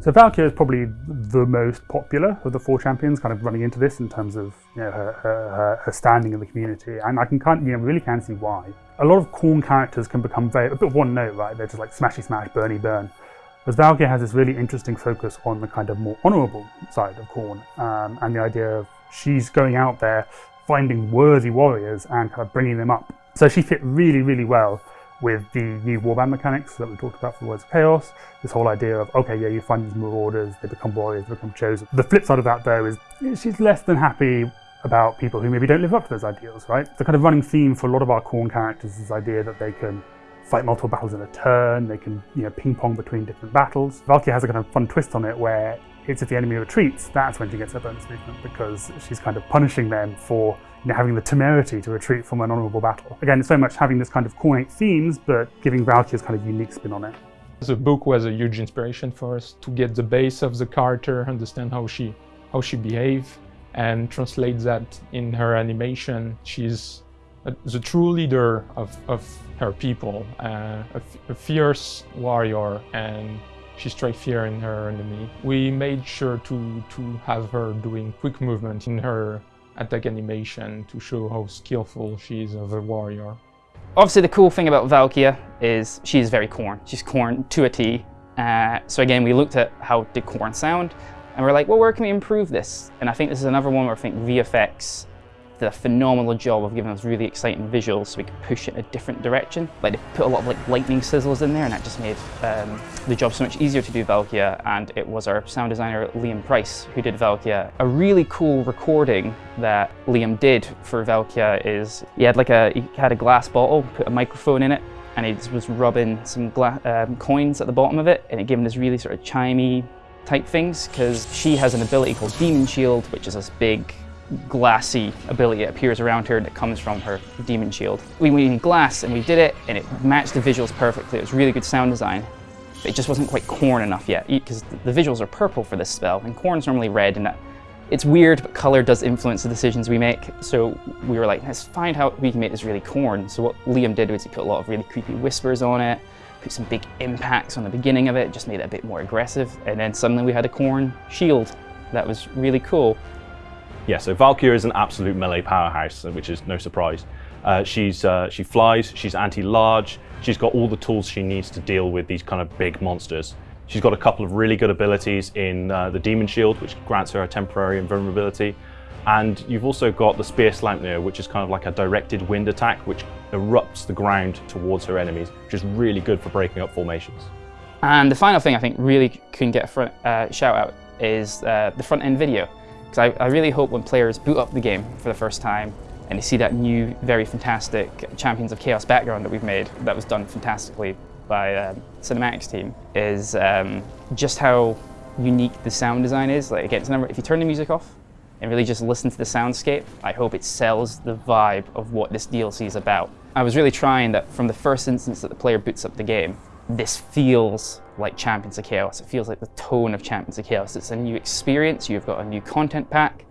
So Valkia is probably the most popular of the four champions, kind of running into this in terms of you know, her, her, her standing in the community, and I can kind of, you know really can see why. A lot of Khorne characters can become very a bit one note, right? They're just like smashy smash, burny burn. Whereas Valkia has this really interesting focus on the kind of more honourable side of Khorne, um, and the idea of she's going out there finding worthy warriors and kind of bringing them up. So she fit really, really well with the new warband mechanics that we talked about for Warriors of Chaos. This whole idea of, okay, yeah, you find these marauders, they become warriors, they become chosen. The flip side of that, though, is she's less than happy about people who maybe don't live up to those ideals, right? The kind of running theme for a lot of our Khorne characters is this idea that they can fight multiple battles in a turn, they can you know, ping pong between different battles. Valkia has a kind of fun twist on it where it's if the enemy retreats, that's when she gets her bonus movement because she's kind of punishing them for you know, having the temerity to retreat from an honourable battle. Again, very much having this kind of Khornate themes, but giving Valkia's kind of unique spin on it. The book was a huge inspiration for us to get the base of the character, understand how she how she behaves, and translate that in her animation. She's a, the true leader of, of her people, uh, a, fierce warrior, and she strikes fear in her enemy. We made sure to, to have her doing quick movement in her attack animation to show how skillful she is as a warrior. Obviously the cool thing about Valkia is she is very Khorne. She's Khorne to a T. Uh, so again, we looked at how did Khorne sound, and we're like, well, where can we improve this? And I think this is another one where I think VFX did a phenomenal job of giving us really exciting visuals so we could push it in a different direction. Like they put a lot of like lightning sizzles in there and that just made um, the job so much easier to do Valkia and it was our sound designer Liam Price who did Valkia. A really cool recording that Liam did for Valkia is he had like a, he had a glass bottle, put a microphone in it and he was rubbing some um, coins at the bottom of it and it gave him this really sort of chimey type things because she has an ability called Demon Shield which is this big glassy ability that appears around her that comes from her demon shield. We went glass and we did it and it matched the visuals perfectly. It was really good sound design. But it just wasn't quite Khorne enough yet because the visuals are purple for this spell and Khorne's normally red and uh, it's weird but color does influence the decisions we make. So we were like, let's find how we can make this really Khorne. So what Liam did was he put a lot of really creepy whispers on it, put some big impacts on the beginning of it, just made it a bit more aggressive. And then suddenly we had a Khorne shield that was really cool. Yeah, so Valkia is an absolute melee powerhouse, which is no surprise. Uh, she's uh, She flies, she's anti-large, she's got all the tools she needs to deal with these kind of big monsters. She's got a couple of really good abilities in uh, the Demon Shield, which grants her a temporary invulnerability. And you've also got the Spear Slaupnir, which is kind of like a directed wind attack, which erupts the ground towards her enemies, which is really good for breaking up formations. And the final thing I think really can get a front, uh, shout out is uh, the front end video. Because I, I really hope when players boot up the game for the first time and they see that new, very fantastic Champions of Chaos background that we've made, that was done fantastically by um, Cinematics team, is um, just how unique the sound design is. Like again, if you turn the music off and really just listen to the soundscape, I hope it sells the vibe of what this DLC is about. I was really trying that from the first instance that the player boots up the game, this feels like Champions of Chaos. It feels like the tone of Champions of Chaos. It's a new experience. You've got a new content pack.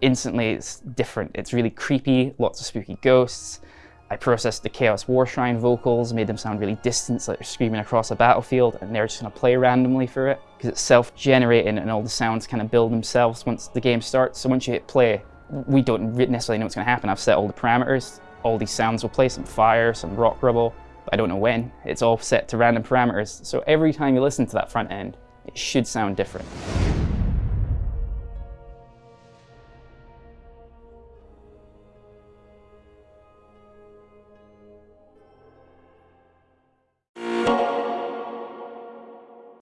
Instantly, it's different. It's really creepy, lots of spooky ghosts. I processed the Chaos War Shrine vocals, made them sound really distant, like they're screaming across a battlefield, and they're just going to play randomly for it. Because it's self-generating and all the sounds kind of build themselves once the game starts. So once you hit play, we don't necessarily know what's going to happen. I've set all the parameters. All these sounds will play, some fire, some rock rubble. I don't know when. It's all set to random parameters. So every time you listen to that front end, it should sound different.